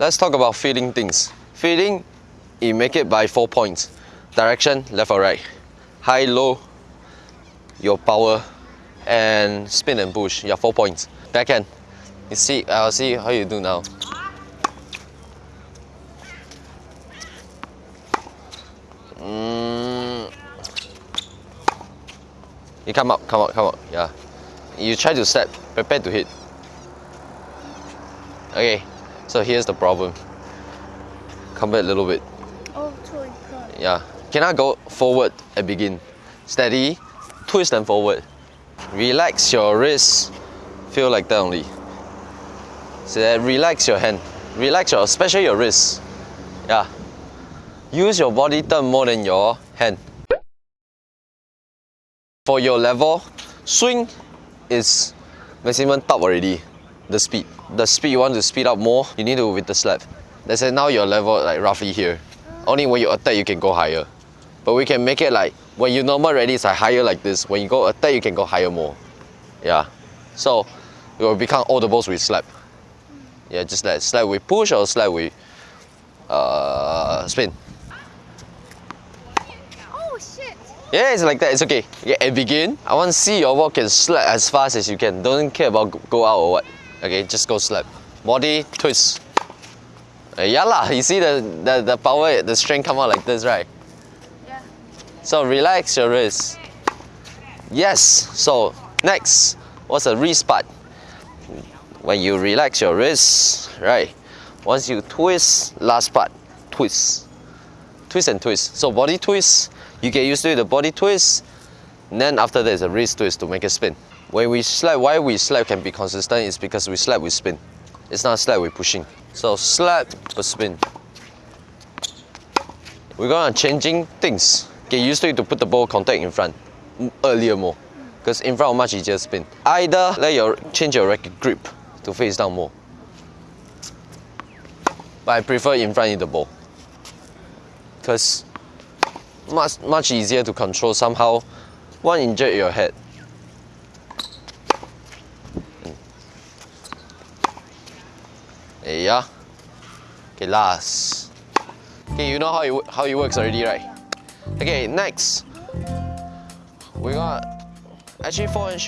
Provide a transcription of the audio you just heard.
Let's talk about feeling things. Feeling, you make it by four points. Direction, left or right. High, low, your power, and spin and push, yeah, four points. Backhand, you see, I'll see how you do now. Mm. You come up, come up, come up, yeah. You try to step, prepare to hit. Okay, so here's the problem. Come back a little bit. Oh, sorry. Yeah. Cannot go forward and begin. Steady, twist and forward. Relax your wrist. Feel like that only. So that relax your hand. Relax your, especially your wrist. Yeah. Use your body turn more than your hand. For your level, swing is maximum top already. The speed. The speed you want to speed up more, you need to with the slap. Let's say now your level like roughly here. Only when you attack you can go higher. But we can make it like when you normal ready it's like higher like this. When you go attack you can go higher more. Yeah. So it will become all the balls with slap. Yeah, just like slap with push or slap with uh, spin. Oh, shit. Yeah, it's like that. It's okay. And begin. I want to see your ball can slap as fast as you can. Don't care about go- go out or what. Okay, just go slap. Body twist. Uh, yeah lah. You see the, the the power, the strength come out like this, right? Yeah. So relax your wrist. Yes. So next, what's the wrist part? When you relax your wrist, right? Once you twist, last part, twist. Twist and twist. So body twist, you get used to the body twist. And then after that is a wrist twist to make it spin. When we slap, why we slap can be consistent is because we slap with spin. It's not slap with pushing. So slap but spin. We're gonna changing things. Get used to it to put the ball contact in front m- earlier more. Because in front much easier spin. Either let your change your racket grip to face down more. But I prefer in front of the ball. Because much much easier to control somehow one injured your head. Ya. Okay, last. Okay, you know how it, how it works already, right? Okay, next. We got actually forehand shoot